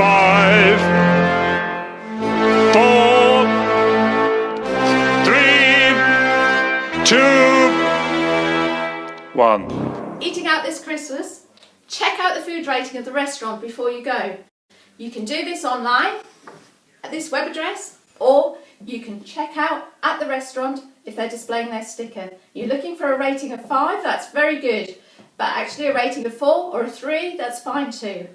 five, four, three, two, one. Eating out this Christmas? Check out the food rating of the restaurant before you go. You can do this online at this web address or you can check out at the restaurant if they're displaying their sticker. You're looking for a rating of 5, that's very good. But actually a rating of 4 or a 3, that's fine too.